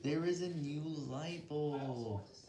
There is a new light bulb!